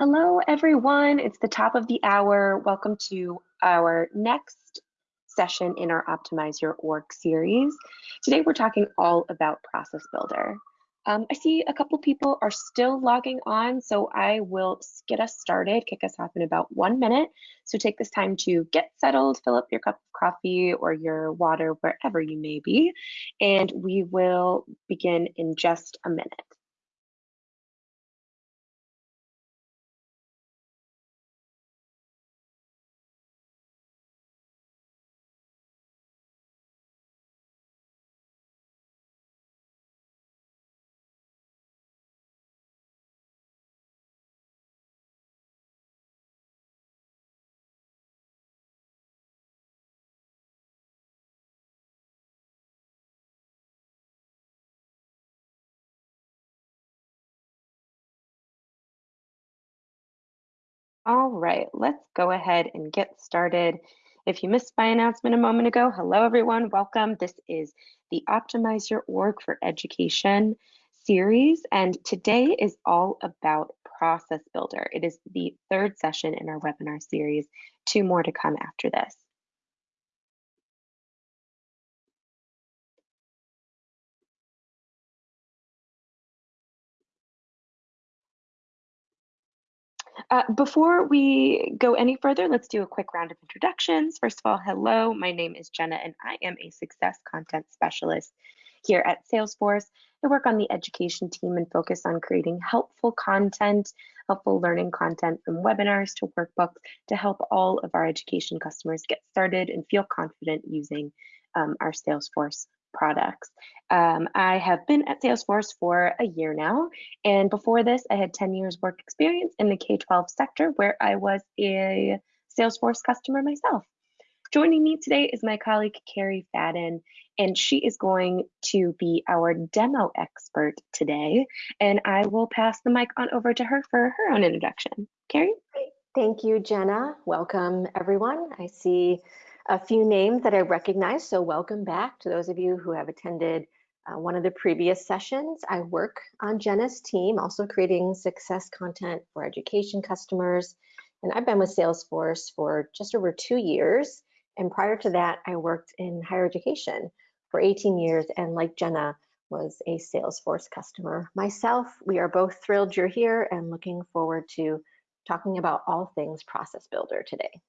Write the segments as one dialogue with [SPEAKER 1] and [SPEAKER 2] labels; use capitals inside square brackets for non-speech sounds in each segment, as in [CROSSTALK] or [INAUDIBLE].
[SPEAKER 1] Hello, everyone. It's the top of the hour. Welcome to our next session in our Optimize Your Org series. Today, we're talking all about Process Builder. Um, I see a couple people are still logging on, so I will get us started, kick us off in about one minute. So take this time to get settled, fill up your cup of coffee or your water, wherever you may be, and we will begin in just a minute. All right, let's go ahead and get started. If you missed my announcement a moment ago, hello everyone, welcome. This is the Optimize Your Org for Education series, and today is all about Process Builder. It is the third session in our webinar series, two more to come after this. Uh, before we go any further, let's do a quick round of introductions. First of all, hello, my name is Jenna and I am a success content specialist here at Salesforce. I work on the education team and focus on creating helpful content, helpful learning content from webinars to workbooks to help all of our education customers get started and feel confident using um, our Salesforce products. Um, I have been at Salesforce for a year now, and before this, I had 10 years work experience in the K-12 sector where I was a Salesforce customer myself. Joining me today is my colleague, Carrie Fadden, and she is going to be our demo expert today, and I will pass the mic on over to her for her own introduction. Carrie?
[SPEAKER 2] Thank you, Jenna. Welcome, everyone. I see a few names that I recognize, so welcome back to those of you who have attended uh, one of the previous sessions. I work on Jenna's team, also creating success content for education customers, and I've been with Salesforce for just over two years. And prior to that, I worked in higher education for 18 years, and like Jenna, was a Salesforce customer. Myself, we are both thrilled you're here and looking forward to talking about all things Process Builder today.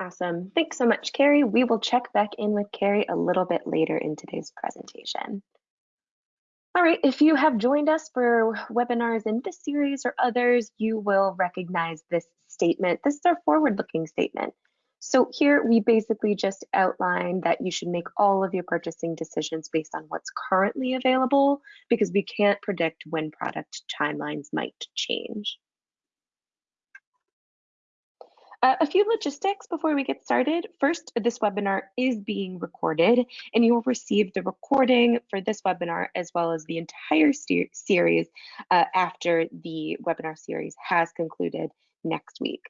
[SPEAKER 1] Awesome. Thanks so much, Carrie. We will check back in with Carrie a little bit later in today's presentation. All right, if you have joined us for webinars in this series or others, you will recognize this statement. This is our forward-looking statement. So here we basically just outline that you should make all of your purchasing decisions based on what's currently available because we can't predict when product timelines might change. Uh, a few logistics before we get started. First, this webinar is being recorded and you will receive the recording for this webinar as well as the entire series uh, after the webinar series has concluded next week.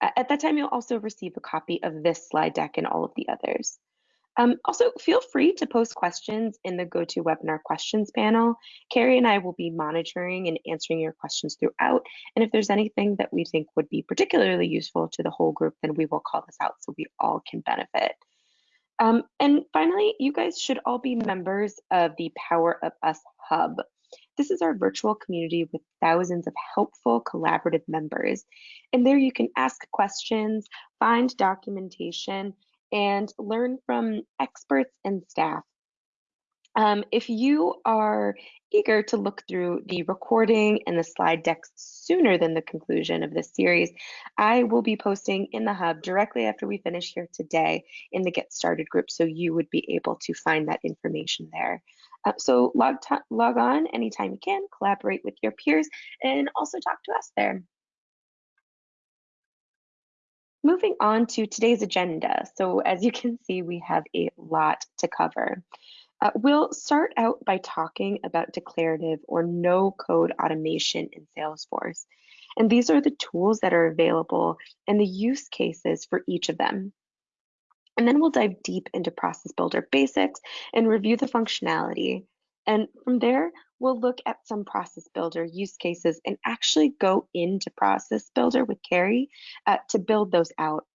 [SPEAKER 1] Uh, at that time, you'll also receive a copy of this slide deck and all of the others. Um, also, feel free to post questions in the GoToWebinar questions panel. Carrie and I will be monitoring and answering your questions throughout. And if there's anything that we think would be particularly useful to the whole group, then we will call this out so we all can benefit. Um, and finally, you guys should all be members of the Power of Us Hub. This is our virtual community with thousands of helpful collaborative members. And there you can ask questions, find documentation, and learn from experts and staff. Um, if you are eager to look through the recording and the slide decks sooner than the conclusion of this series, I will be posting in the hub directly after we finish here today in the Get Started group, so you would be able to find that information there. Uh, so log, log on anytime you can, collaborate with your peers, and also talk to us there. Moving on to today's agenda. So as you can see, we have a lot to cover. Uh, we'll start out by talking about declarative or no code automation in Salesforce. And these are the tools that are available and the use cases for each of them. And then we'll dive deep into Process Builder basics and review the functionality. And from there, we'll look at some Process Builder use cases and actually go into Process Builder with Carrie uh, to build those out.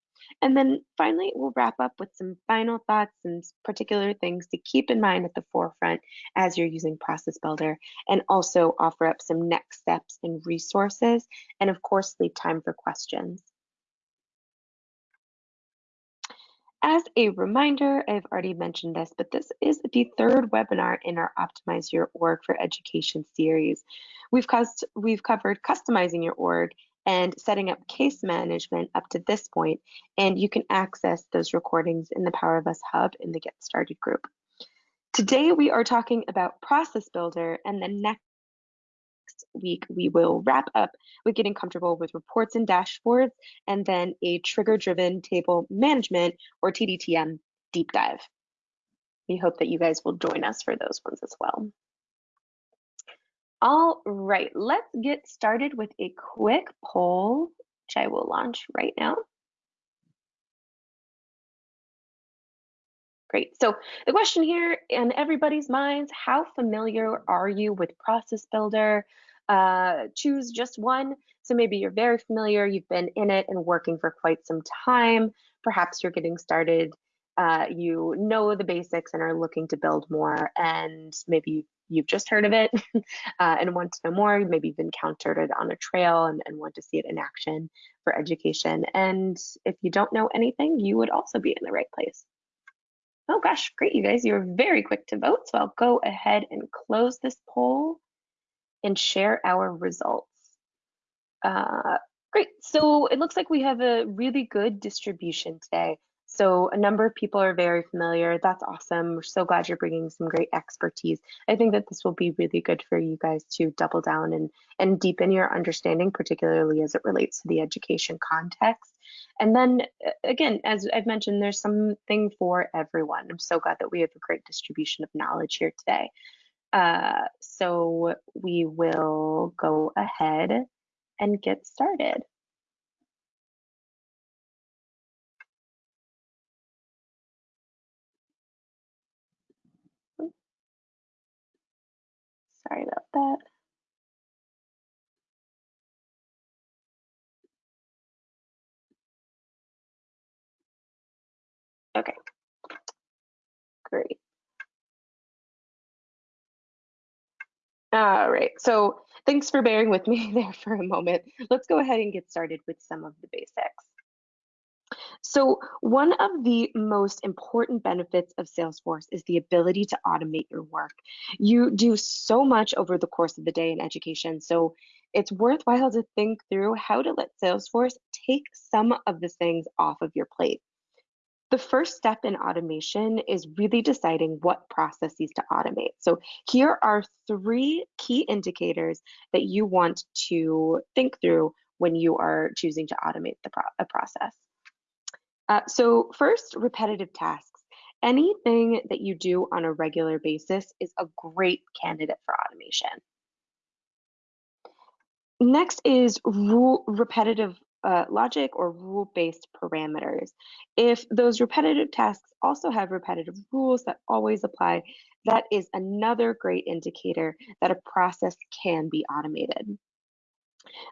[SPEAKER 1] And then finally, we'll wrap up with some final thoughts and particular things to keep in mind at the forefront as you're using Process Builder, and also offer up some next steps and resources, and of course, leave time for questions. As a reminder, I've already mentioned this, but this is the third webinar in our Optimize Your Org for Education series. We've, we've covered customizing your org and setting up case management up to this point, and you can access those recordings in the Power of Us Hub in the Get Started group. Today, we are talking about Process Builder, and the next week, we will wrap up with getting comfortable with reports and dashboards, and then a trigger-driven table management, or TDTM, deep dive. We hope that you guys will join us for those ones as well. All right, let's get started with a quick poll, which I will launch right now. Great. So the question here in everybody's minds, how familiar are you with Process Builder? Uh, choose just one. So maybe you're very familiar, you've been in it and working for quite some time. Perhaps you're getting started, uh, you know the basics and are looking to build more, and maybe you've just heard of it [LAUGHS] uh, and want to know more. Maybe you've encountered it on a trail and, and want to see it in action for education. And if you don't know anything, you would also be in the right place. Oh gosh, great, you guys. You're very quick to vote. So I'll go ahead and close this poll and share our results. Uh, great, so it looks like we have a really good distribution today. So a number of people are very familiar. That's awesome. We're so glad you're bringing some great expertise. I think that this will be really good for you guys to double down and, and deepen your understanding, particularly as it relates to the education context. And then again, as I've mentioned, there's something for everyone. I'm so glad that we have a great distribution of knowledge here today. Uh, so we will go ahead and get started. Sorry about that. Okay, great. All right, so thanks for bearing with me [LAUGHS] there for a moment. Let's go ahead and get started with some of the basics. So one of the most important benefits of Salesforce is the ability to automate your work. You do so much over the course of the day in education, so it's worthwhile to think through how to let Salesforce take some of the things off of your plate. The first step in automation is really deciding what processes to automate. So here are three key indicators that you want to think through when you are choosing to automate the pro a process. Uh, so first, repetitive tasks. Anything that you do on a regular basis is a great candidate for automation. Next is rule repetitive uh, logic or rule-based parameters. If those repetitive tasks also have repetitive rules that always apply, that is another great indicator that a process can be automated.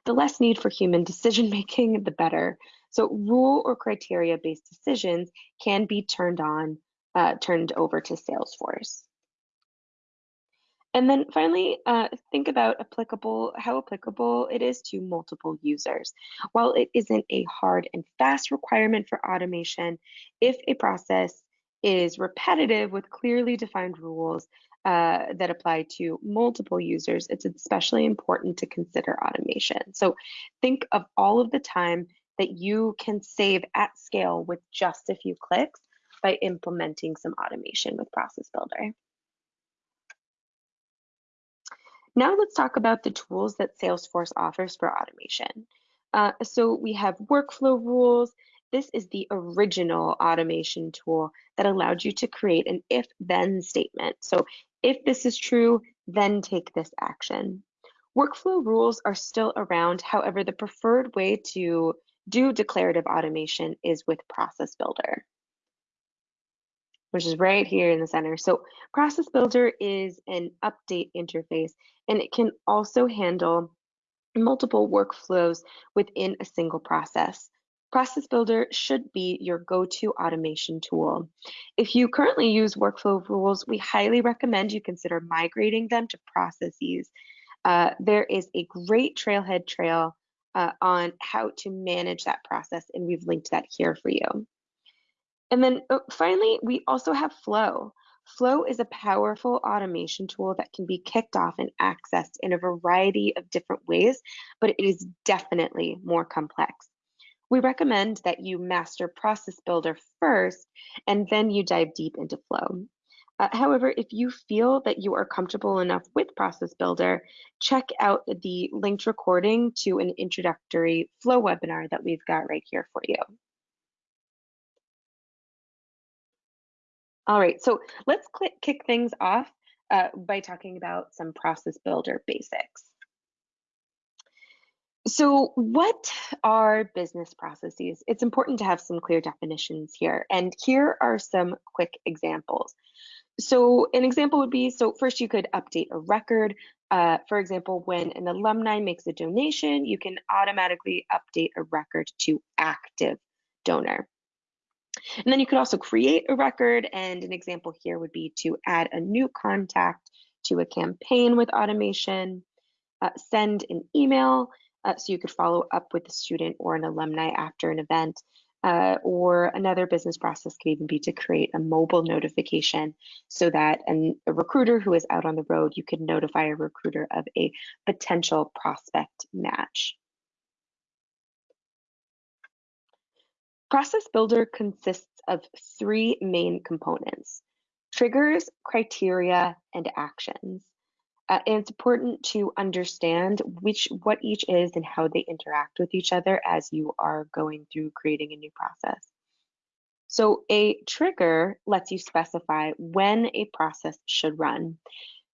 [SPEAKER 1] The less need for human decision making, the better. So rule or criteria based decisions can be turned on, uh, turned over to Salesforce. And then finally, uh, think about applicable, how applicable it is to multiple users. While it isn't a hard and fast requirement for automation, if a process is repetitive with clearly defined rules uh, that apply to multiple users, it's especially important to consider automation. So think of all of the time that you can save at scale with just a few clicks by implementing some automation with Process Builder. Now let's talk about the tools that Salesforce offers for automation. Uh, so we have workflow rules. This is the original automation tool that allowed you to create an if-then statement. So if this is true, then take this action. Workflow rules are still around. However, the preferred way to do declarative automation is with Process Builder. Which is right here in the center. So Process Builder is an update interface, and it can also handle multiple workflows within a single process. Process Builder should be your go-to automation tool. If you currently use workflow rules, we highly recommend you consider migrating them to processes. Uh, there is a great trailhead trail uh, on how to manage that process, and we've linked that here for you. And then uh, finally, we also have Flow. Flow is a powerful automation tool that can be kicked off and accessed in a variety of different ways, but it is definitely more complex. We recommend that you master Process Builder first, and then you dive deep into Flow. Uh, however, if you feel that you are comfortable enough with Process Builder, check out the linked recording to an introductory Flow webinar that we've got right here for you. All right, so let's click, kick things off uh, by talking about some process builder basics. So what are business processes? It's important to have some clear definitions here. And here are some quick examples. So an example would be, so first you could update a record. Uh, for example, when an alumni makes a donation, you can automatically update a record to active donor. And then you could also create a record. And an example here would be to add a new contact to a campaign with automation, uh, send an email uh, so you could follow up with a student or an alumni after an event. Uh, or another business process could even be to create a mobile notification so that an, a recruiter who is out on the road, you could notify a recruiter of a potential prospect match. Process Builder consists of three main components, triggers, criteria, and actions. Uh, and it's important to understand which what each is and how they interact with each other as you are going through creating a new process. So a trigger lets you specify when a process should run.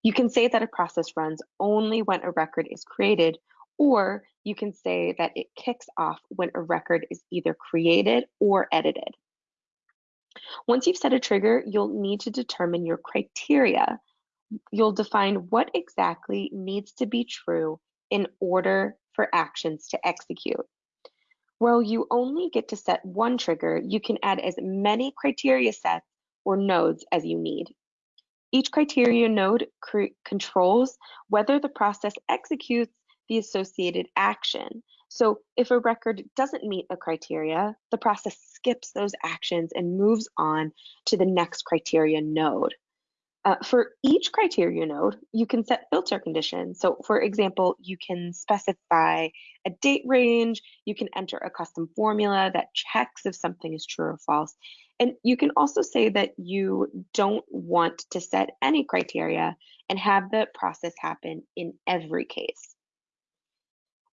[SPEAKER 1] You can say that a process runs only when a record is created or you can say that it kicks off when a record is either created or edited. Once you've set a trigger, you'll need to determine your criteria. You'll define what exactly needs to be true in order for actions to execute. While you only get to set one trigger, you can add as many criteria sets or nodes as you need. Each criteria node controls whether the process executes the associated action. So if a record doesn't meet a criteria, the process skips those actions and moves on to the next criteria node. Uh, for each criteria node, you can set filter conditions. So for example, you can specify a date range, you can enter a custom formula that checks if something is true or false. And you can also say that you don't want to set any criteria and have the process happen in every case.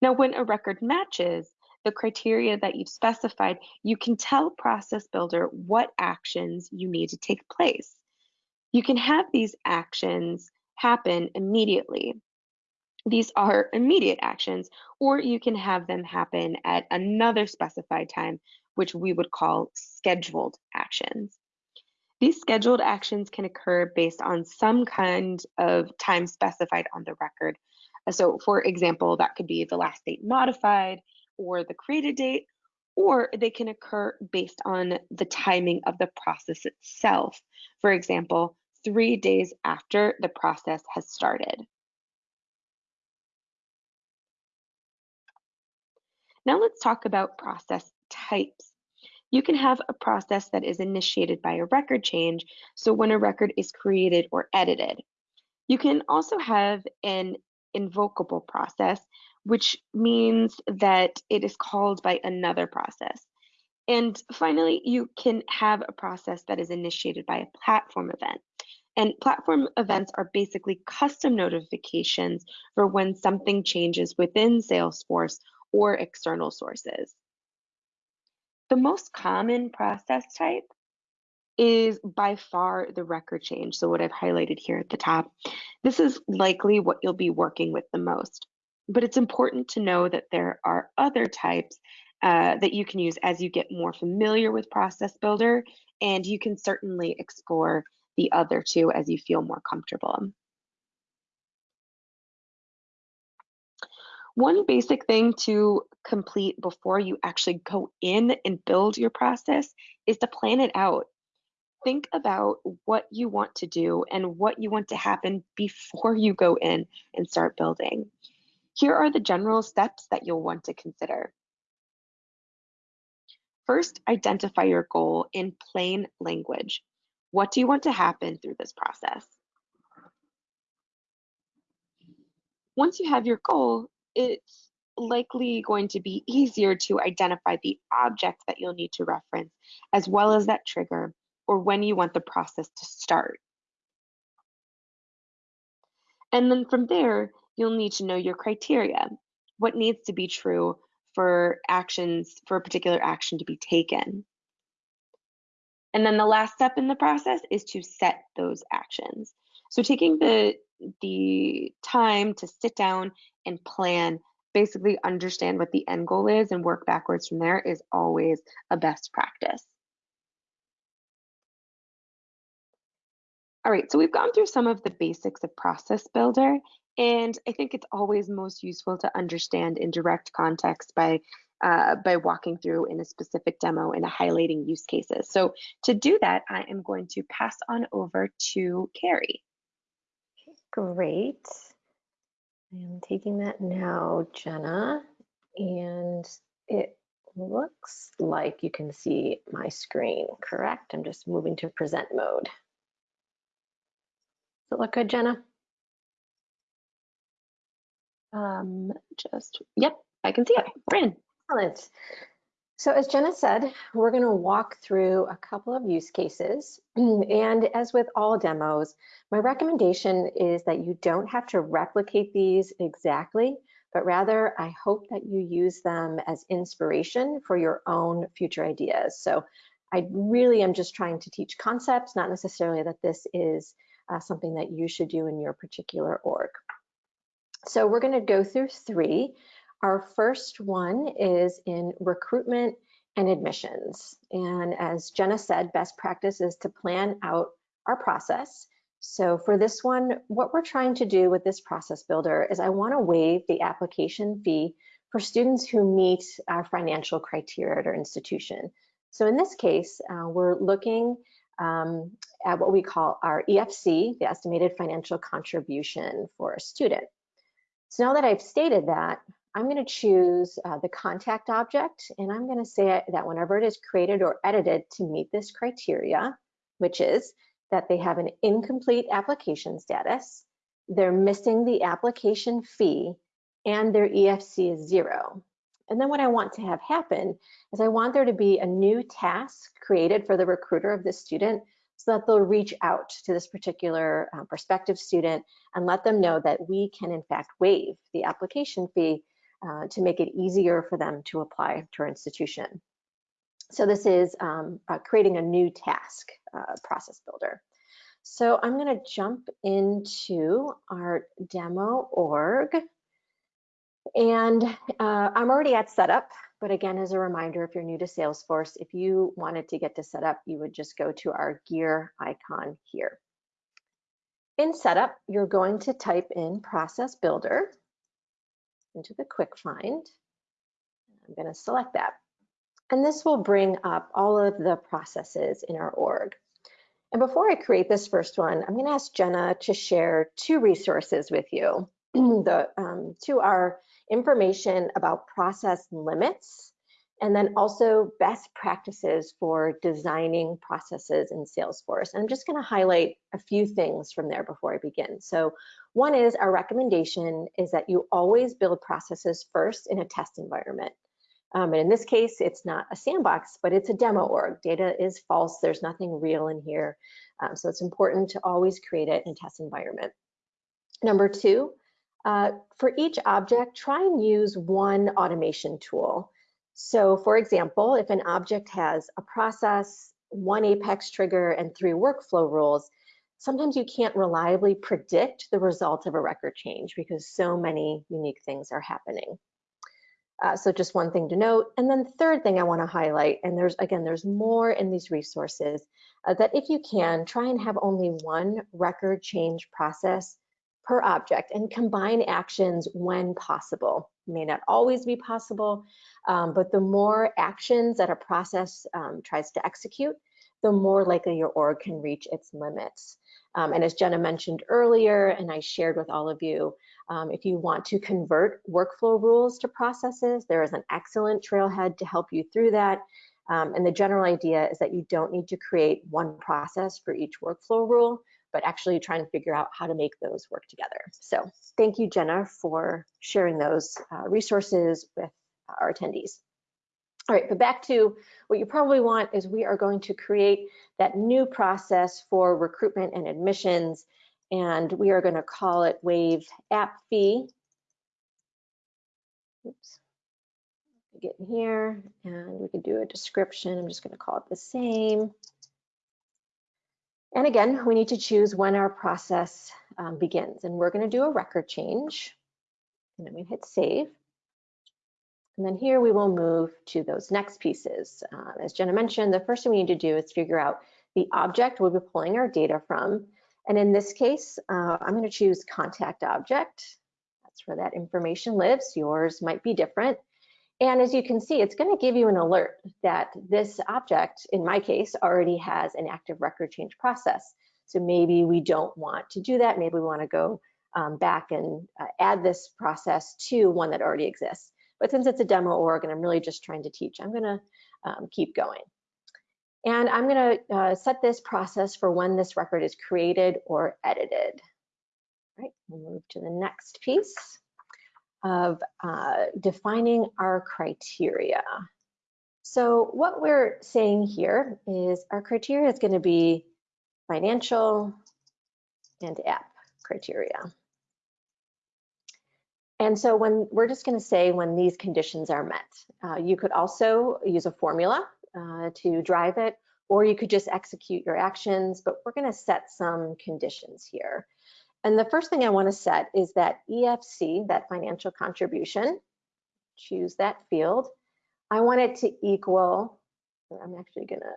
[SPEAKER 1] Now, when a record matches the criteria that you've specified, you can tell Process Builder what actions you need to take place. You can have these actions happen immediately. These are immediate actions, or you can have them happen at another specified time, which we would call scheduled actions. These scheduled actions can occur based on some kind of time specified on the record, so for example, that could be the last date modified or the created date, or they can occur based on the timing of the process itself. For example, three days after the process has started. Now let's talk about process types. You can have a process that is initiated by a record change, so when a record is created or edited. You can also have an invocable process, which means that it is called by another process. And finally, you can have a process that is initiated by a platform event. And platform events are basically custom notifications for when something changes within Salesforce or external sources. The most common process type is by far the record change. So what I've highlighted here at the top, this is likely what you'll be working with the most. But it's important to know that there are other types uh, that you can use as you get more familiar with Process Builder and you can certainly explore the other two as you feel more comfortable. One basic thing to complete before you actually go in and build your process is to plan it out. Think about what you want to do and what you want to happen before you go in and start building. Here are the general steps that you'll want to consider. First, identify your goal in plain language. What do you want to happen through this process? Once you have your goal, it's likely going to be easier to identify the object that you'll need to reference, as well as that trigger, or when you want the process to start. And then from there, you'll need to know your criteria. What needs to be true for actions, for a particular action to be taken. And then the last step in the process is to set those actions. So taking the the time to sit down and plan, basically understand what the end goal is and work backwards from there is always a best practice. All right, so we've gone through some of the basics of Process Builder, and I think it's always most useful to understand in direct context by uh, by walking through in a specific demo and highlighting use cases. So to do that, I am going to pass on over to Carrie.
[SPEAKER 2] Great. I am taking that now, Jenna, and it looks like you can see my screen, correct? I'm just moving to present mode. Does it look good, Jenna?
[SPEAKER 1] Um, just, yep, I can see it. We're in.
[SPEAKER 2] Excellent. So as Jenna said, we're going to walk through a couple of use cases. [CLEARS THROAT] And as with all demos, my recommendation is that you don't have to replicate these exactly, but rather I hope that you use them as inspiration for your own future ideas. So I really am just trying to teach concepts, not necessarily that this is uh, something that you should do in your particular org. So we're going to go through three. Our first one is in recruitment and admissions. And as Jenna said, best practice is to plan out our process. So for this one, what we're trying to do with this process builder is I want to waive the application fee for students who meet our financial criteria at our institution. So in this case, uh, we're looking um, at what we call our EFC, the estimated financial contribution for a student. So now that I've stated that, I'm going to choose uh, the contact object, and I'm going to say that whenever it is created or edited to meet this criteria, which is that they have an incomplete application status, they're missing the application fee, and their EFC is zero. And then what I want to have happen is I want there to be a new task created for the recruiter of this student so that they'll reach out to this particular uh, prospective student and let them know that we can in fact waive the application fee uh, to make it easier for them to apply to our institution. So this is um, uh, creating a new task uh, process builder. So I'm going to jump into our demo org. And uh, I'm already at setup, but again, as a reminder, if you're new to Salesforce, if you wanted to get to setup, you would just go to our gear icon here. In setup, you're going to type in process builder into the quick find. I'm going to select that. And this will bring up all of the processes in our org. And before I create this first one, I'm going to ask Jenna to share two resources with you. [CLEARS THROAT] the um, two are information about process limits and then also best practices for designing processes in Salesforce. And I'm just gonna highlight a few things from there before I begin. So one is our recommendation is that you always build processes first in a test environment. Um, and in this case, it's not a sandbox, but it's a demo org. Data is false, there's nothing real in here. Um, so it's important to always create it in a test environment. Number two, uh, for each object, try and use one automation tool. So for example, if an object has a process, one Apex trigger, and three workflow rules, sometimes you can't reliably predict the result of a record change because so many unique things are happening. Uh, so just one thing to note. And then third thing I wanna highlight, and there's, again, there's more in these resources, uh, that if you can, try and have only one record change process per object and combine actions when possible. may not always be possible, um, but the more actions that a process um, tries to execute, the more likely your org can reach its limits. Um, and as Jenna mentioned earlier, and I shared with all of you, um, if you want to convert workflow rules to processes, there is an excellent trailhead to help you through that. Um, and the general idea is that you don't need to create one process for each workflow rule, but actually try and figure out how to make those work together. So thank you, Jenna, for sharing those uh, resources with our attendees. All right, but back to what you probably want is we are going to create that new process for recruitment and admissions, and we are going to call it Waive App Fee. Oops. Get in here, and we can do a description. I'm just going to call it the same. And again, we need to choose when our process um, begins, and we're going to do a record change, and then we hit save. And then here we will move to those next pieces. Uh, as Jenna mentioned, the first thing we need to do is figure out the object we'll be pulling our data from. And in this case, uh, I'm going to choose contact object. That's where that information lives. Yours might be different. And as you can see, it's going to give you an alert that this object, in my case, already has an active record change process. So maybe we don't want to do that. Maybe we want to go um, back and uh, add this process to one that already exists. But since it's a demo org and I'm really just trying to teach, I'm gonna um, keep going. And I'm gonna uh, set this process for when this record is created or edited. All right, we'll move to the next piece of uh, defining our criteria. So what we're saying here is our criteria is gonna be financial and app criteria. And so when we're just going to say when these conditions are met, uh, you could also use a formula uh, to drive it, or you could just execute your actions, but we're going to set some conditions here. And the first thing I want to set is that EFC, that financial contribution, choose that field. I want it to equal, I'm actually going to,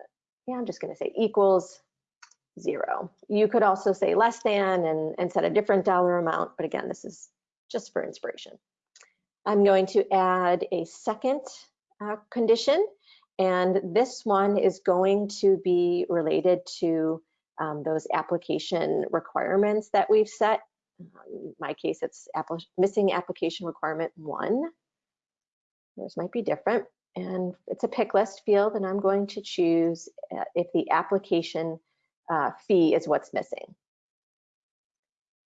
[SPEAKER 2] yeah, I'm just going to say equals zero. You could also say less than and, and set a different dollar amount, but again, this is just for inspiration. I'm going to add a second uh, condition, and this one is going to be related to um, those application requirements that we've set. Um, in my case, it's missing application requirement one. Yours might be different. And it's a pick list field, and I'm going to choose uh, if the application uh, fee is what's missing.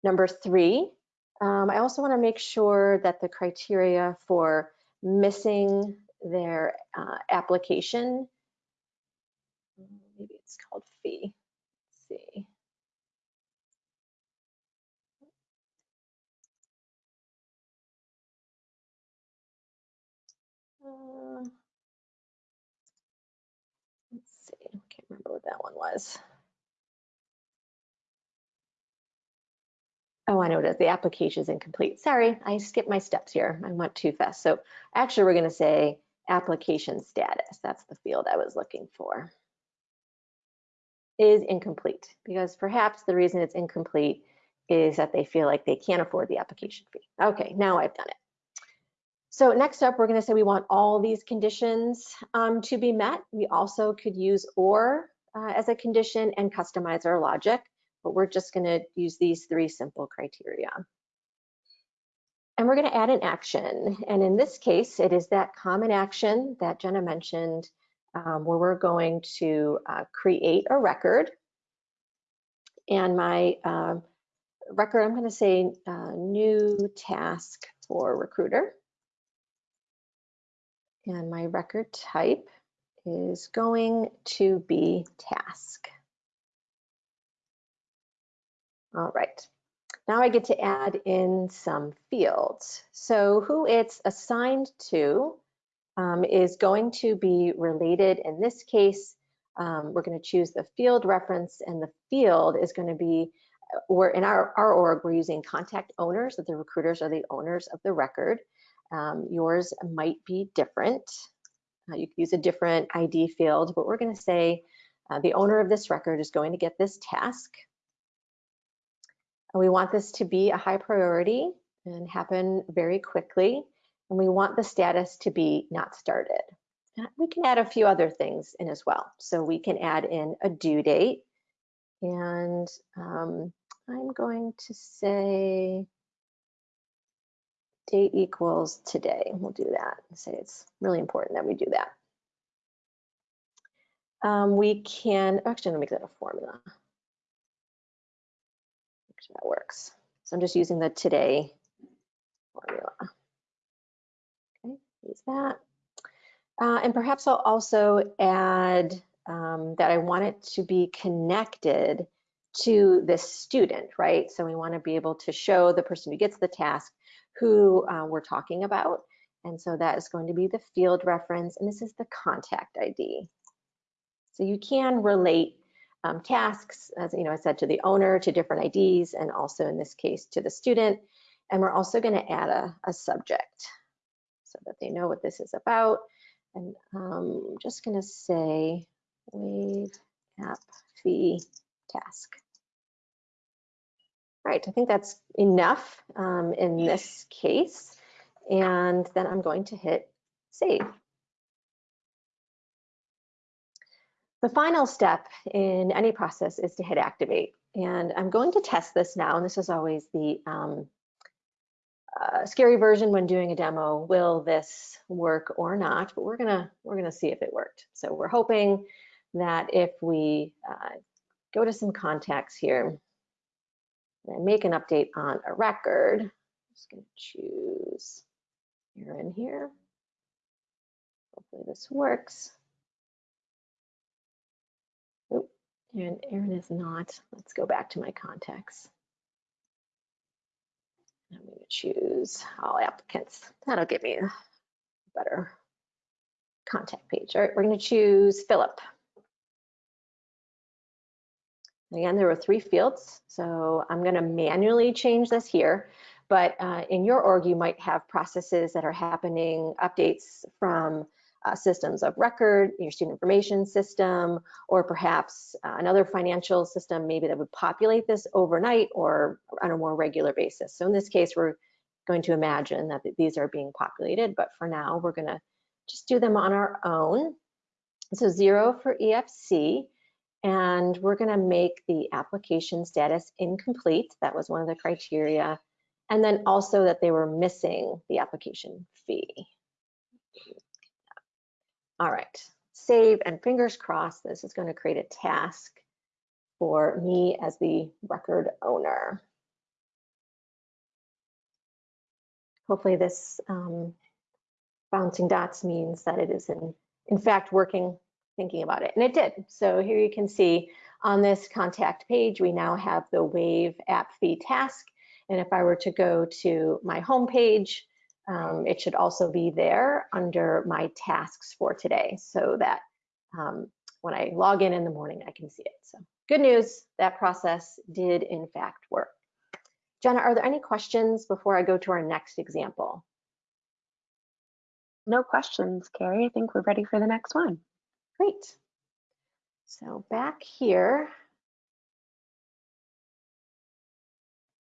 [SPEAKER 2] Number three, um, I also want to make sure that the criteria for missing their uh, application, maybe it's called fee, see. Uh, let's see, I can't remember what that one was. Oh, I know it is. The application is incomplete. Sorry, I skipped my steps here. I went too fast. So actually, we're going to say application status. That's the field I was looking for. Is incomplete because perhaps the reason it's incomplete is that they feel like they can't afford the application fee. Okay, now I've done it. So next up, we're going to say we want all these conditions um, to be met. We also could use or uh, as a condition and customize our logic but we're just gonna use these three simple criteria. And we're gonna add an action. And in this case, it is that common action that Jenna mentioned um, where we're going to uh, create a record. And my uh, record, I'm gonna say uh, new task for recruiter. And my record type is going to be task. All right. Now I get to add in some fields. So who it's assigned to um, is going to be related. In this case, um, we're going to choose the field reference and the field is going to be, we're in our, our org, we're using contact owners, that the recruiters are the owners of the record. Um, yours might be different. Uh, you could use a different ID field, but we're going to say uh, the owner of this record is going to get this task. And we want this to be a high priority and happen very quickly. And we want the status to be not started. We can add a few other things in as well. So we can add in a due date. And um, I'm going to say date equals today. We'll do that. Say it's really important that we do that. Um, we can, actually, make that a formula. Make sure that works. So I'm just using the today formula. Use that. Uh, and perhaps I'll also add um, that I want it to be connected to this student, right? So we want to be able to show the person who gets the task who uh, we're talking about. And so that is going to be the field reference, and this is the contact ID. So you can relate um, tasks, as you know, I said, to the owner, to different IDs, and also in this case to the student. And we're also going to add a, a, subject so that they know what this is about. And um, I'm just going to say waive app fee task. All right, I think that's enough um, in this case. And then I'm going to hit save. The final step in any process is to hit activate. And I'm going to test this now. And this is always the um, uh, scary version when doing a demo. Will this work or not? But we're gonna we're gonna see if it worked. So we're hoping that if we uh, go to some contacts here and make an update on a record, I'm just gonna choose here in here. Hopefully this works. And Aaron is not. Let's go back to my contacts. I'm going to choose all applicants. That'll give me a better contact page. All right, we're going to choose Philip. Again, there were three fields, so I'm going to manually change this here. But uh, in your org, you might have processes that are happening, updates from uh, systems of record, your student information system, or perhaps uh, another financial system maybe that would populate this overnight or on a more regular basis. So in this case, we're going to imagine that these are being populated, but for now, we're gonna just do them on our own. So zero for EFC, and we're gonna make the application status incomplete. That was one of the criteria. And then also that they were missing the application fee. All right, save and fingers crossed this is going to create a task for me as the record owner. Hopefully this um, bouncing dots means that it is in, in fact working, thinking about it, and it did. So here you can see on this contact page, we now have the Waive app fee task. And if I were to go to my home page, um, it should also be there under my tasks for today so that um, when I log in in the morning, I can see it. So good news, that process did in fact work. Jenna, are there any questions before I go to our next example?
[SPEAKER 1] No questions, Carrie. I think we're ready for the next one.
[SPEAKER 2] Great. So back here.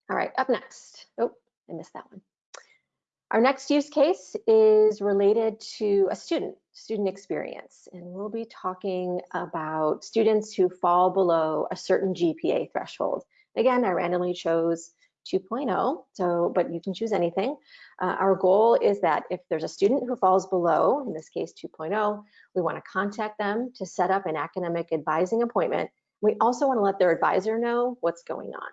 [SPEAKER 2] All right, up next. Oh, I missed that one. Our next use case is related to a student, student experience, and we'll be talking about students who fall below a certain GPA threshold. Again, I randomly chose 2.0, so but you can choose anything. Uh, our goal is that if there's a student who falls below, in this case 2.0, we want to contact them to set up an academic advising appointment. We also want to let their advisor know what's going on.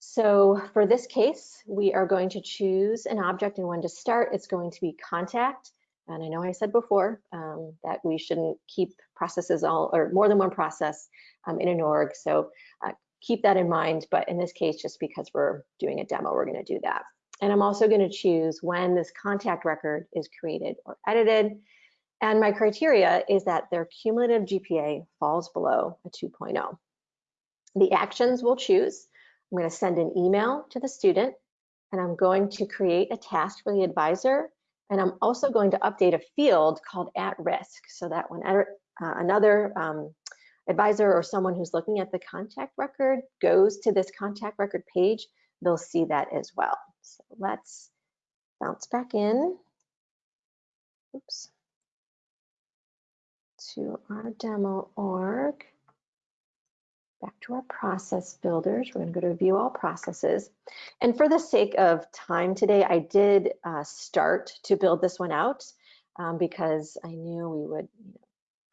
[SPEAKER 2] So for this case, we are going to choose an object and when to start, it's going to be contact. And I know I said before um, that we shouldn't keep processes all or more than one process um, in an org. So uh, keep that in mind. But in this case, just because we're doing a demo, we're going to do that. And I'm also going to choose when this contact record is created or edited. And my criteria is that their cumulative GPA falls below a 2.0. The actions we'll choose I'm going to send an email to the student and I'm going to create a task for the advisor. And I'm also going to update a field called at risk so that when uh, another um, advisor or someone who's looking at the contact record goes to this contact record page, they'll see that as well. So let's bounce back in. Oops. To our demo org back to our process builders. We're going to go to view all processes. And for the sake of time today, I did uh, start to build this one out um, because I knew we would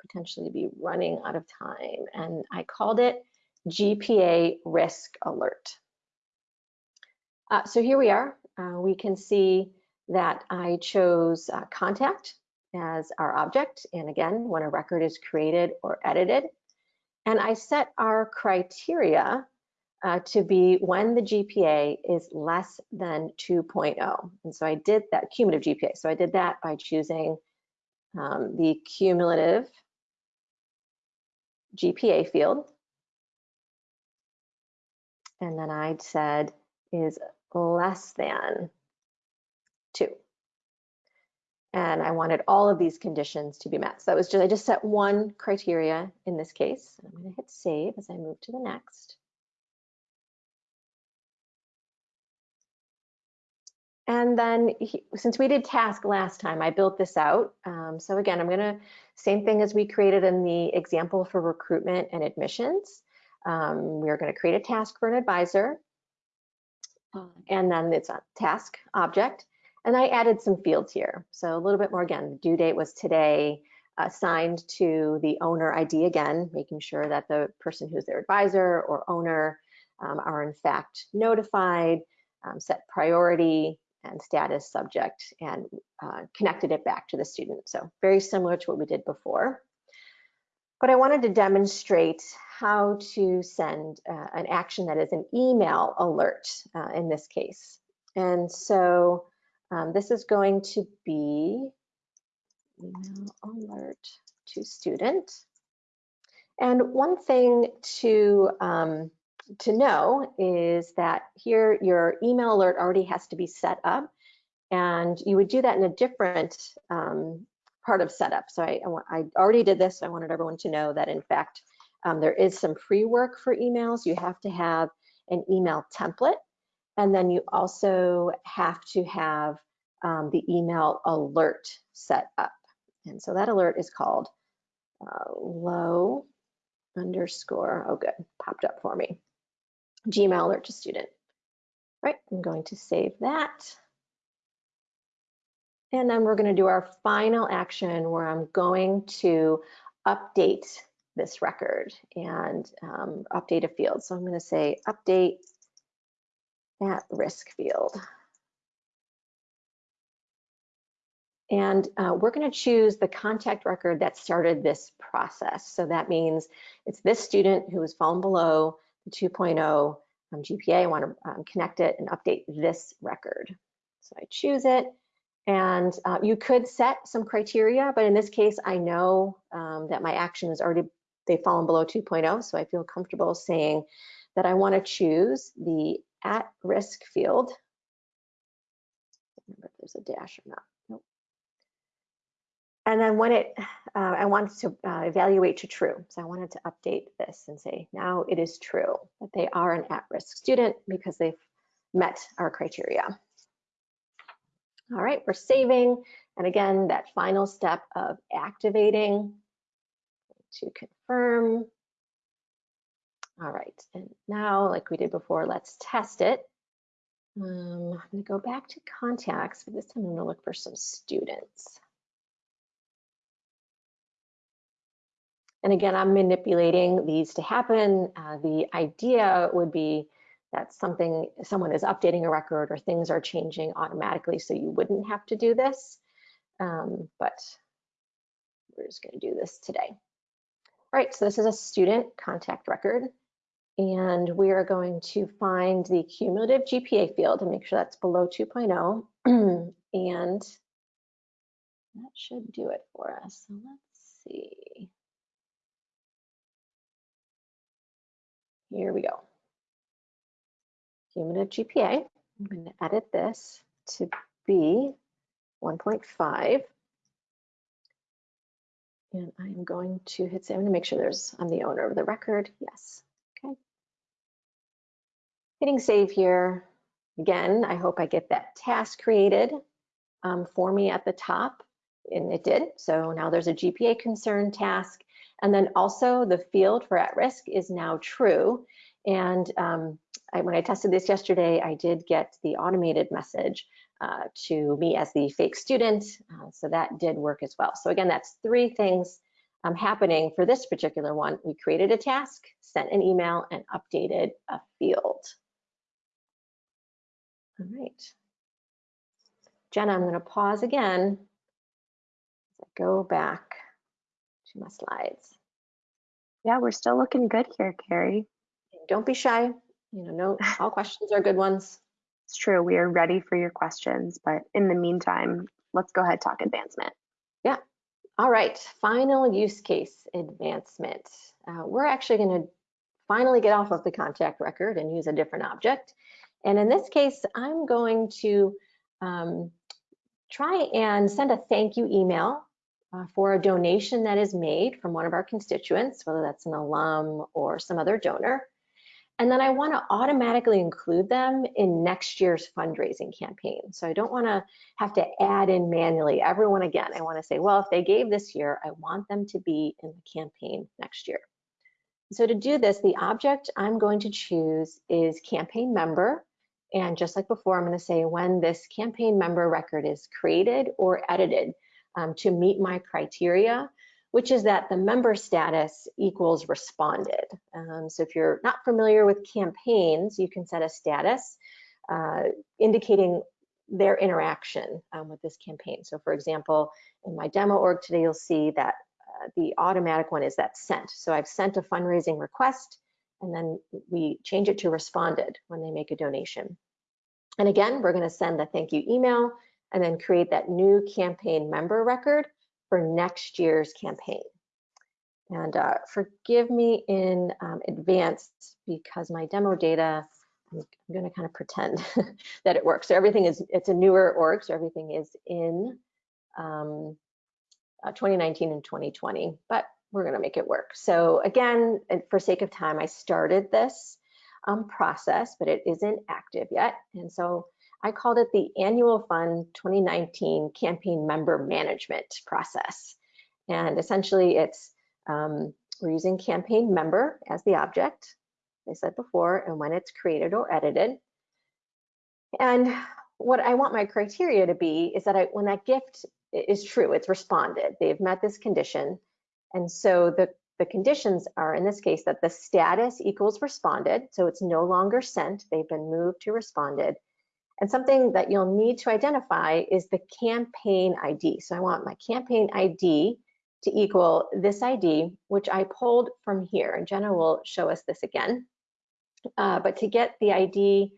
[SPEAKER 2] potentially be running out of time. And I called it GPA Risk Alert. Uh, so here we are. Uh, we can see that I chose uh, contact as our object. And again, when a record is created or edited, and I set our criteria uh, to be when the GPA is less than 2.0. And so I did that cumulative GPA. So I did that by choosing um, the cumulative GPA field. And then I said is less than two and I wanted all of these conditions to be met. So that was just, I just set one criteria in this case. I'm gonna hit save as I move to the next. And then he, since we did task last time, I built this out. Um, so again, I'm gonna, same thing as we created in the example for recruitment and admissions. Um, we're gonna create a task for an advisor. And then it's a task object. And I added some fields here. So a little bit more again, due date was today, assigned to the owner ID again, making sure that the person who's their advisor or owner um, are in fact notified, um, set priority and status subject, and uh, connected it back to the student. So very similar to what we did before. But I wanted to demonstrate how to send uh, an action that is an email alert uh, in this case. And so um, this is going to be email alert to student. And one thing to um, to know is that here your email alert already has to be set up and you would do that in a different um, part of setup. So I, I, already did this. I wanted everyone to know that in fact, um, there is some pre-work for emails. You have to have an email template and then you also have to have um, the email alert set up. And so that alert is called uh, low underscore, oh good, popped up for me. Gmail alert to student. Right, I'm going to save that. And then we're going to do our final action where I'm going to update this record and um, update a field. So I'm going to say update at risk field. And uh, we're going to choose the contact record that started this process. So that means it's this student who has fallen below the 2.0 um, GPA. I want to um, connect it and update this record. So I choose it. And uh, you could set some criteria, but in this case, I know um, that my action is already, they've fallen below 2.0. So I feel comfortable saying that I want to choose the at risk field. Remember if there's a dash or not. Nope. And then when it, uh, I wanted to uh, evaluate to true. So I wanted to update this and say, now it is true that they are an at-risk student because they've met our criteria. All right, we're saving. And again, that final step of activating to confirm. All right, and now like we did before, let's test it. Um, I'm gonna go back to contacts, but this time I'm gonna look for some students. And again, I'm manipulating these to happen. Uh, the idea would be that something, someone is updating a record or things are changing automatically so you wouldn't have to do this. Um, but we're just gonna do this today. All right, so this is a student contact record. And we are going to find the cumulative GPA field and make sure that's below 2.0. [CLEARS THROAT] and that should do it for us. So let's see. Here we go. Cumulative GPA. I'm going to edit this to be 1.5. And I'm going to hit, save. I'm going to make sure there's, I'm the owner of the record. Yes. Hitting save here. Again, I hope I get that task created um, for me at the top. And it did. So now there's a GPA concern task. And then also the field for at risk is now true. And um, I, when I tested this yesterday, I did get the automated message uh, to me as the fake student. Uh, so that did work as well. So again, that's three things um, happening for this particular one. We created a task, sent an email, and updated a field. All right. Jenna, I'm going to pause again. Go back to my slides.
[SPEAKER 1] Yeah, we're still looking good here, Carrie.
[SPEAKER 2] Don't be shy. You know, no, [LAUGHS] all questions are good ones.
[SPEAKER 1] It's true. We are ready for your questions, but in the meantime, let's go ahead talk advancement.
[SPEAKER 2] Yeah. All right. Final use case advancement. Uh, we're actually going to finally get off of the contact record and use a different object. And in this case, I'm going to um, try and send a thank you email uh, for a donation that is made from one of our constituents, whether that's an alum or some other donor. And then I want to automatically include them in next year's fundraising campaign. So I don't want to have to add in manually everyone again. I want to say, well, if they gave this year, I want them to be in the campaign next year. So to do this, the object I'm going to choose is campaign member. And just like before, I'm going to say when this campaign member record is created or edited um, to meet my criteria which is that the member status equals responded. Um, so if you're not familiar with campaigns, you can set a status uh, indicating their interaction um, with this campaign. So for example, in my demo org today, you'll see that the automatic one is that sent. So I've sent a fundraising request and then we change it to responded when they make a donation. And again, we're gonna send the thank you email and then create that new campaign member record for next year's campaign. And uh, forgive me in um, advance because my demo data, I'm, I'm going to kind of pretend [LAUGHS] that it works. So everything is, it's a newer org, so everything is in um, uh, 2019 and 2020, but we're going to make it work. So again, for sake of time, I started this um, process, but it isn't active yet. And so I called it the Annual Fund 2019 Campaign Member Management Process. And essentially it's, um, we're using campaign member as the object, I said before, and when it's created or edited. And what I want my criteria to be is that I, when that gift is true, it's responded, they've met this condition. And so the, the conditions are in this case that the status equals responded, so it's no longer sent, they've been moved to responded, and something that you'll need to identify is the campaign ID. So I want my campaign ID to equal this ID, which I pulled from here. And Jenna will show us this again. Uh, but to get the ID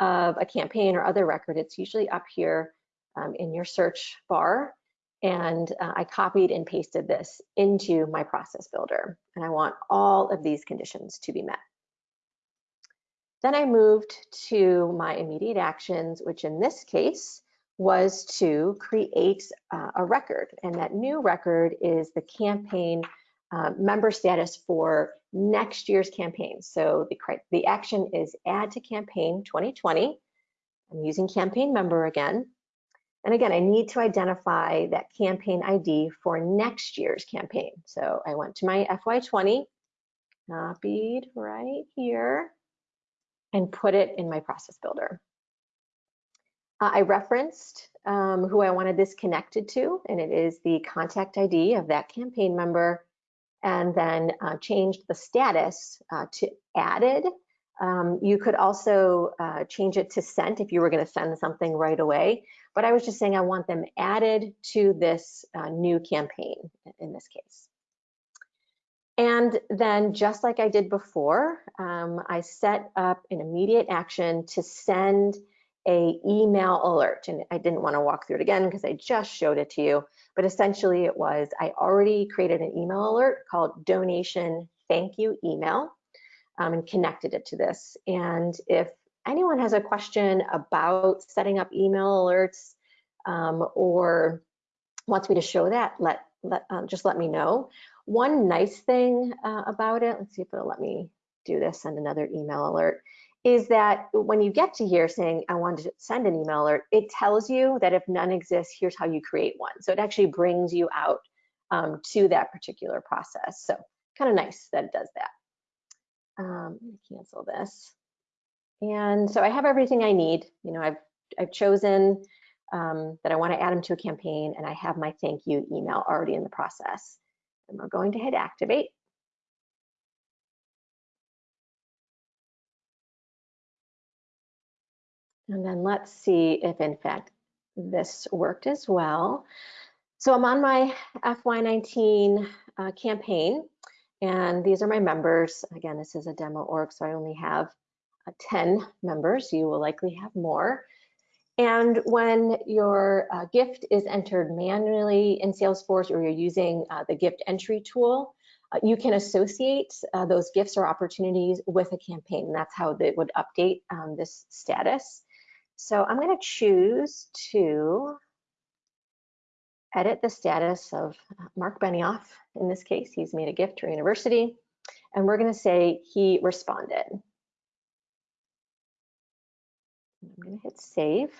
[SPEAKER 2] of a campaign or other record, it's usually up here um, in your search bar. And uh, I copied and pasted this into my process builder. And I want all of these conditions to be met. Then I moved to my immediate actions, which in this case was to create uh, a record. And that new record is the campaign uh, member status for next year's campaign. So the, the action is add to campaign 2020. I'm using campaign member again. And again, I need to identify that campaign ID for next year's campaign. So I went to my FY20, copied right here and put it in my process builder. Uh, I referenced um, who I wanted this connected to, and it is the contact ID of that campaign member, and then uh, changed the status uh, to added. Um, you could also uh, change it to sent if you were going to send something right away, but I was just saying I want them added to this uh, new campaign in this case. And then just like I did before, um, I set up an immediate action to send a email alert. And I didn't want to walk through it again because I just showed it to you. But essentially it was, I already created an email alert called donation thank you email um, and connected it to this. And if anyone has a question about setting up email alerts um, or wants me to show that, let, let um, just let me know. One nice thing uh, about it, let's see if it'll let me do this, send another email alert, is that when you get to here saying, I want to send an email alert, it tells you that if none exists, here's how you create one. So it actually brings you out um, to that particular process. So kind of nice that it does that. Um, cancel this. And so I have everything I need. You know, I've, I've chosen um, that I want to add them to a campaign and I have my thank you email already in the process. And we're going to hit activate. And then let's see if in fact this worked as well. So I'm on my FY19 uh, campaign and these are my members. Again, this is a demo org, so I only have uh, 10 members. You will likely have more. And when your uh, gift is entered manually in Salesforce or you're using uh, the gift entry tool, uh, you can associate uh, those gifts or opportunities with a campaign. And that's how they would update um, this status. So I'm going to choose to edit the status of Mark Benioff. In this case, he's made a gift to our university. And we're going to say he responded. I'm going to hit save.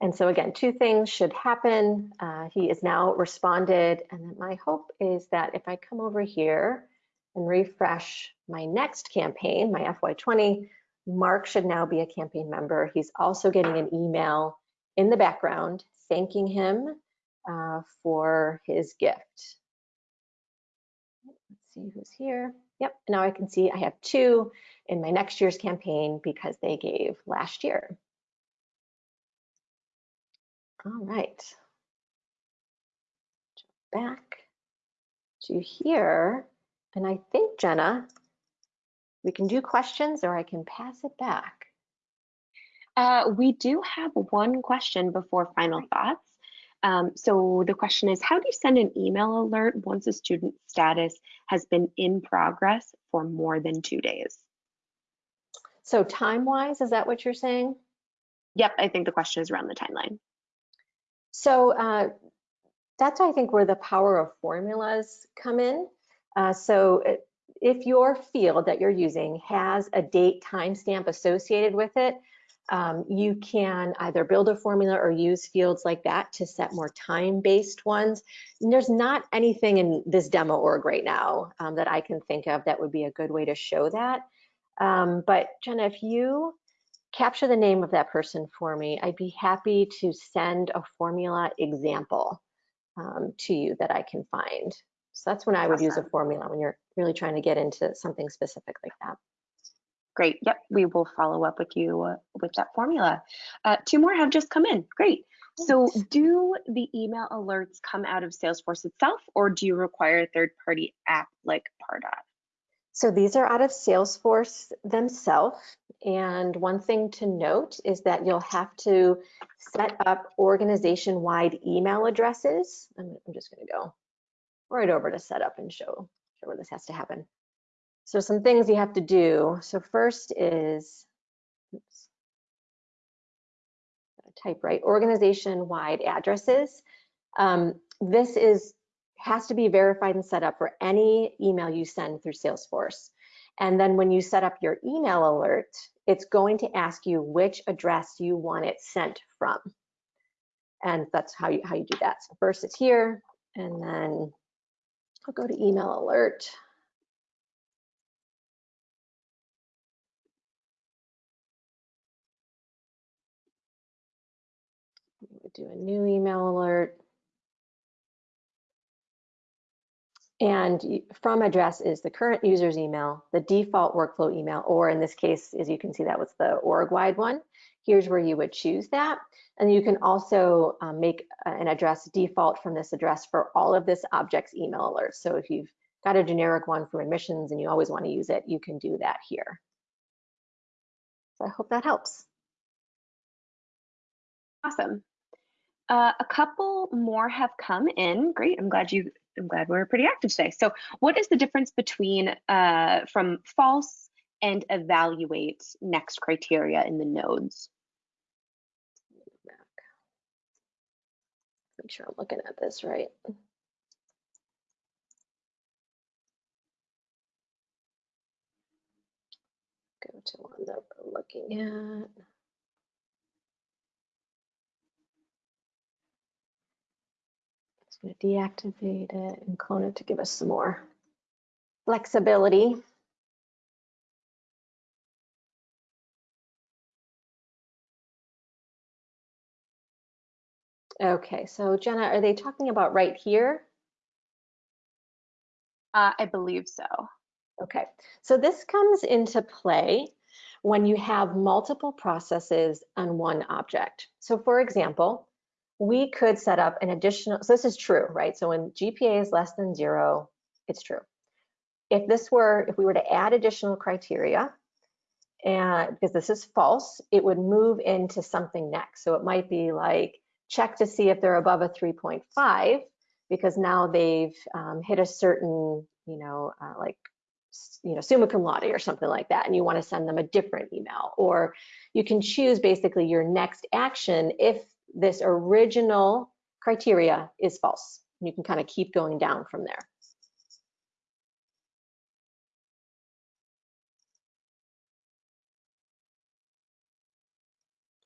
[SPEAKER 2] And so again, two things should happen. Uh, he is now responded. And then my hope is that if I come over here and refresh my next campaign, my FY20, Mark should now be a campaign member. He's also getting an email in the background thanking him uh, for his gift. Let's see who's here. Yep, now I can see I have two in my next year's campaign because they gave last year. All right. Back to here. And I think, Jenna, we can do questions or I can pass it back.
[SPEAKER 1] Uh, we do have one question before final thoughts. Um, so the question is, how do you send an email alert once a student status has been in progress for more than two days?
[SPEAKER 2] So time-wise, is that what you're saying?
[SPEAKER 1] Yep, I think the question is around the timeline.
[SPEAKER 2] So uh, that's, I think, where the power of formulas come in. Uh, so if your field that you're using has a date timestamp associated with it, um, you can either build a formula or use fields like that to set more time-based ones. And there's not anything in this demo org right now um, that I can think of that would be a good way to show that. Um, but Jenna, if you capture the name of that person for me, I'd be happy to send a formula example um, to you that I can find. So that's when I would awesome. use a formula when you're really trying to get into something specific like that.
[SPEAKER 1] Great. Yep, we will follow up with you uh, with that formula. Uh, two more have just come in. Great. So do the email alerts come out of Salesforce itself or do you require a third party app like Pardot?
[SPEAKER 2] So these are out of Salesforce themselves. And one thing to note is that you'll have to set up organization-wide email addresses. I'm, I'm just gonna go right over to set up and show, show where this has to happen. So some things you have to do. So first is, oops, type right, organization-wide addresses. Um, this is has to be verified and set up for any email you send through Salesforce. And then when you set up your email alert, it's going to ask you which address you want it sent from. And that's how you, how you do that. So first it's here, and then I'll go to email alert. Do a new email alert. And from address is the current user's email, the default workflow email, or in this case, as you can see, that was the org-wide one. Here's where you would choose that. And you can also um, make an address default from this address for all of this object's email alerts. So if you've got a generic one for admissions and you always want to use it, you can do that here. So I hope that helps.
[SPEAKER 1] Awesome. Uh, a couple more have come in. Great. I'm glad you. I'm glad we're pretty active today. So, what is the difference between uh, from false and evaluate next criteria in the nodes.
[SPEAKER 2] Make sure I'm looking at this right. Go to one that we're looking at. Going to deactivate it and clone it to give us some more flexibility. Okay, so Jenna, are they talking about right here?
[SPEAKER 1] Uh, I believe so.
[SPEAKER 2] Okay, so this comes into play when you have multiple processes on one object. So for example, we could set up an additional, so this is true, right? So when GPA is less than zero, it's true. If this were, if we were to add additional criteria, and because this is false, it would move into something next. So it might be like, check to see if they're above a 3.5, because now they've um, hit a certain, you know, uh, like you know, summa cum laude or something like that, and you want to send them a different email. Or you can choose basically your next action if this original criteria is false. You can kind of keep going down from there.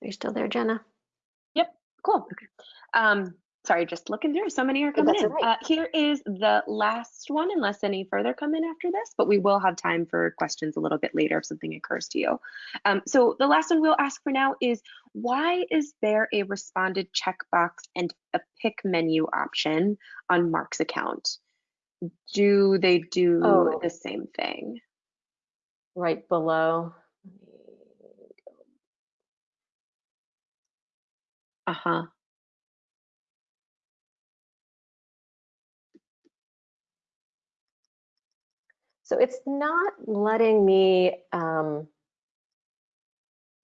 [SPEAKER 2] Are you still there, Jenna?
[SPEAKER 1] Yep, cool. Okay. Um, sorry, just looking through. So many are coming in. Right. Uh, here is the last one, unless any further come in after this, but we will have time for questions a little bit later if something occurs to you. Um, so the last one we'll ask for now is, why is there a responded checkbox and a pick menu option on Mark's account? Do they do oh. the same thing?
[SPEAKER 2] Right below.
[SPEAKER 1] Uh-huh.
[SPEAKER 2] So it's not letting me, um,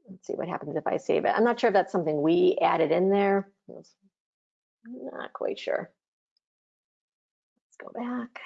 [SPEAKER 2] let's see what happens if I save it. I'm not sure if that's something we added in there. I'm not quite sure. Let's go back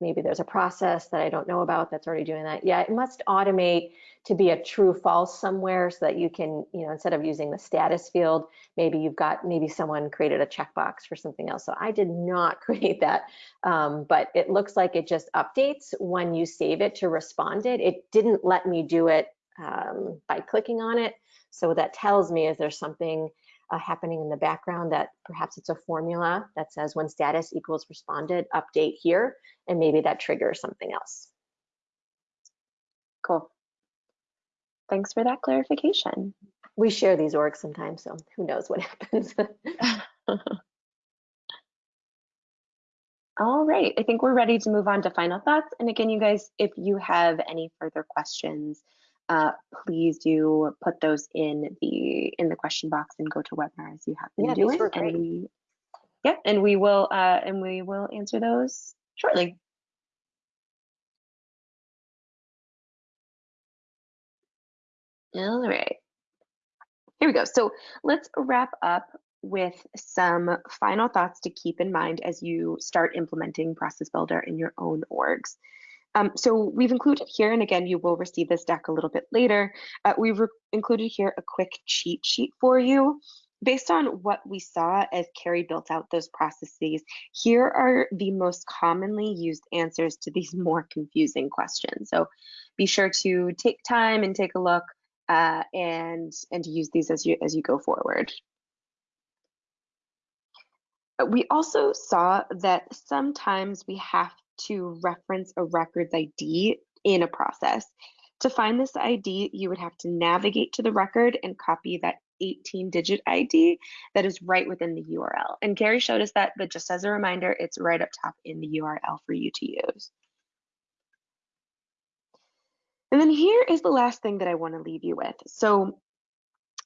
[SPEAKER 2] maybe there's a process that I don't know about that's already doing that. Yeah, it must automate to be a true false somewhere so that you can, you know, instead of using the status field, maybe you've got, maybe someone created a checkbox for something else. So I did not [LAUGHS] create that, um, but it looks like it just updates when you save it to responded. It didn't let me do it um, by clicking on it. So what that tells me is there's something uh, happening in the background that perhaps it's a formula that says when status equals responded, update here, and maybe that triggers something else.
[SPEAKER 1] Cool. Thanks for that clarification.
[SPEAKER 2] We share these orgs sometimes, so who knows what [LAUGHS] happens. [LAUGHS]
[SPEAKER 1] All right, I think we're ready to move on to final thoughts. And again, you guys, if you have any further questions, uh, please do put those in the in the question box and GoToWebinar as you have been
[SPEAKER 2] yeah,
[SPEAKER 1] doing.
[SPEAKER 2] And
[SPEAKER 1] we, yeah, and we will uh, and we will answer those shortly. All right. Here we go. So let's wrap up with some final thoughts to keep in mind as you start implementing Process Builder in your own orgs. Um, so we've included here, and again, you will receive this deck a little bit later, uh, we've included here a quick cheat sheet for you. Based on what we saw as Carrie built out those processes, here are the most commonly used answers to these [LAUGHS] more confusing questions. So be sure to take time and take a look uh, and, and use these as you, as you go forward. We also saw that sometimes we have to reference a records ID in a process. To find this ID, you would have to navigate to the record and copy that 18 digit ID that is right within the URL. And Carrie showed us that, but just as a reminder, it's right up top in the URL for you to use. And then here is the last thing that I want to leave you with. So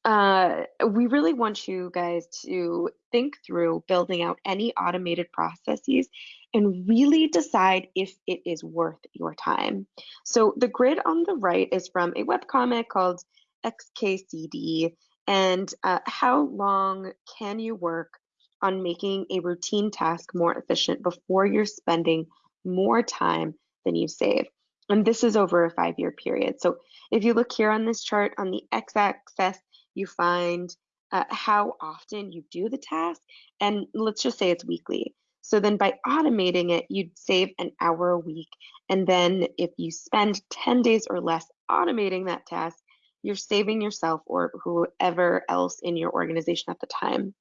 [SPEAKER 1] uh, we really want you guys to think through building out any automated processes and really decide if it is worth your time. So the grid on the right is from a webcomic called XKCD and uh, how long can you work on making a routine task more efficient before you're spending more time than you save. And this is over a five-year period. So if you look here on this chart on the x-axis, you find uh, how often you do the task. And let's just say it's weekly. So then by automating it, you'd save an hour a week. And then if you spend 10 days or less automating that task, you're saving yourself or whoever else in your organization at the time.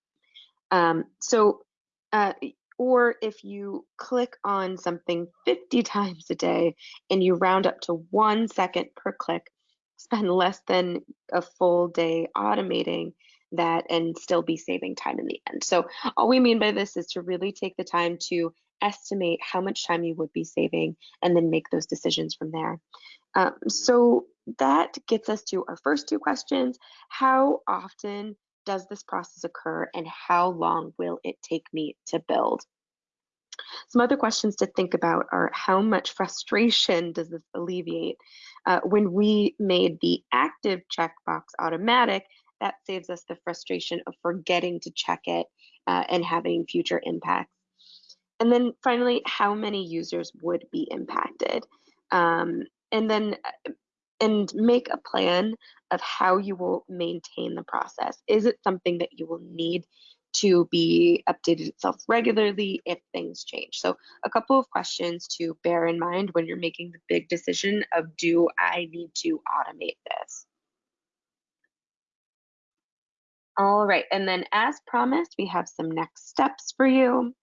[SPEAKER 1] Um, so, uh, or if you click on something 50 [LAUGHS] times a day and you round up to one second per click, spend less than a full day automating that and still be saving time in the end. So all we mean by this is to really take the time to estimate how much time you would be saving and then make those decisions from there. Um, so that gets us to our first two questions. How often does this process occur and how long will it take me to build? Some other questions to think about are how much frustration does this alleviate? Uh, when we made the active checkbox automatic, that saves us the frustration of forgetting to check it uh, and having future impacts. And then finally, how many users would be impacted? Um, and then uh, and make a plan of how you will maintain the process. Is it something that you will need to be updated itself regularly if things change? So a couple of questions to bear in mind when you're making the big decision of do I need to automate this? All right, and then as promised, we have some next steps for you.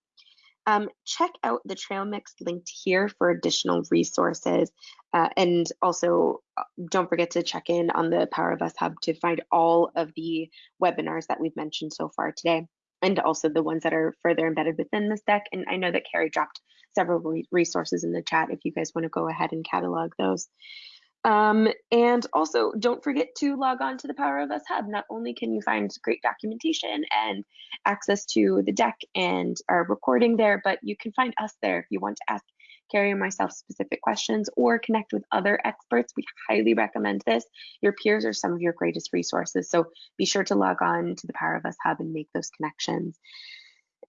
[SPEAKER 1] Um, check out the trail mix linked here for additional resources. Uh, and also uh, don't forget to check in on the Power of Us Hub to find all of the webinars that we've mentioned so far today, and also the ones that are further embedded within this deck. And I know that Carrie dropped several re resources in the chat if you guys want to go ahead and catalog those. Um, and also, don't forget to log on to the Power of Us Hub. Not only can you find great documentation and access to the deck and our recording there, but you can find us there if you want to ask Carrie myself specific questions or connect with other experts. We highly recommend this. Your peers are some of your greatest resources. So be sure to log on to the Power of Us Hub and make those connections.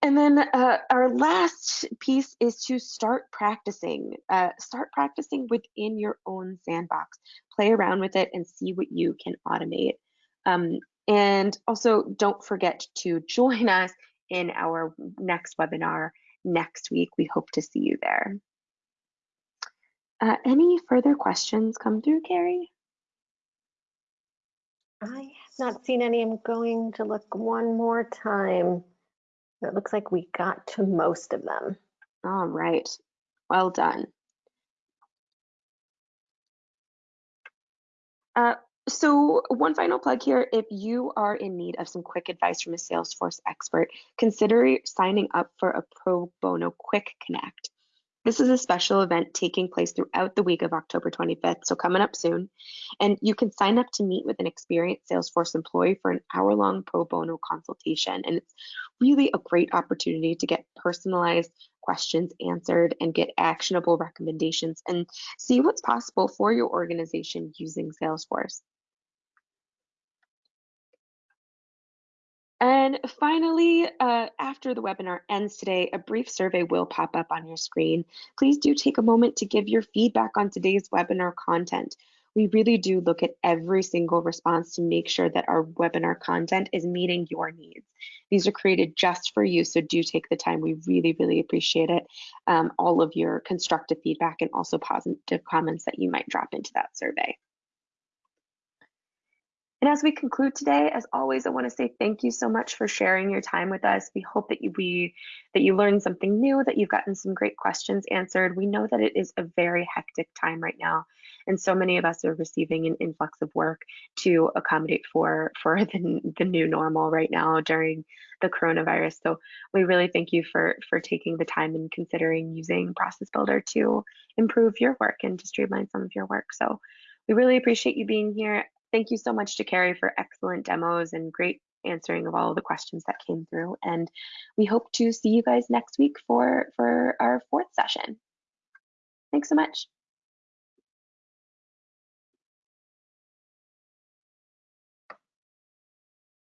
[SPEAKER 1] And then uh, our last piece is to start practicing. Uh, start practicing within your own sandbox. Play around with it and see what you can automate. Um, and also don't forget to [LAUGHS] join us in our next webinar next week. We hope to see you there. Uh, any further questions come through, Carrie?
[SPEAKER 2] I have not seen any. I'm going to look one more time. It looks like we got to most of them.
[SPEAKER 1] All right. Well done. Uh, so one final plug here, if you are in need of some quick advice from a Salesforce expert, consider signing up for a pro bono quick connect. This is a special event taking place throughout the week of October 25th, so coming up soon. And you can sign up to meet with an experienced Salesforce employee for an hour long pro bono consultation. And it's really a great opportunity to get personalized questions answered and get actionable recommendations and see what's possible for your organization using Salesforce. And finally, uh, after the webinar ends today, a brief survey will pop up on your screen. Please do take a moment to give your feedback on today's webinar content. We really do look at every single response to make sure that our webinar content is meeting your needs. These are created just for you, so do take the time. We really, really appreciate it. Um, all of your constructive feedback and also positive comments that you might drop into that survey. And as we conclude today, as always, I want to say thank you so much for sharing your time with us. We hope that you we that you learned something new, that you've gotten some great questions answered. We know that it is a very hectic time right now, and so many of us are receiving an influx of work to accommodate for for [LAUGHS] the, the new normal right now during the coronavirus. So we really thank you for for taking the time and considering using Process Builder to improve your work and to streamline some of your work. So we really appreciate you being here. Thank you so much to Carrie for excellent demos and great answering of all of the questions that came through. And we hope to see you guys next week for, for our fourth session. Thanks so much.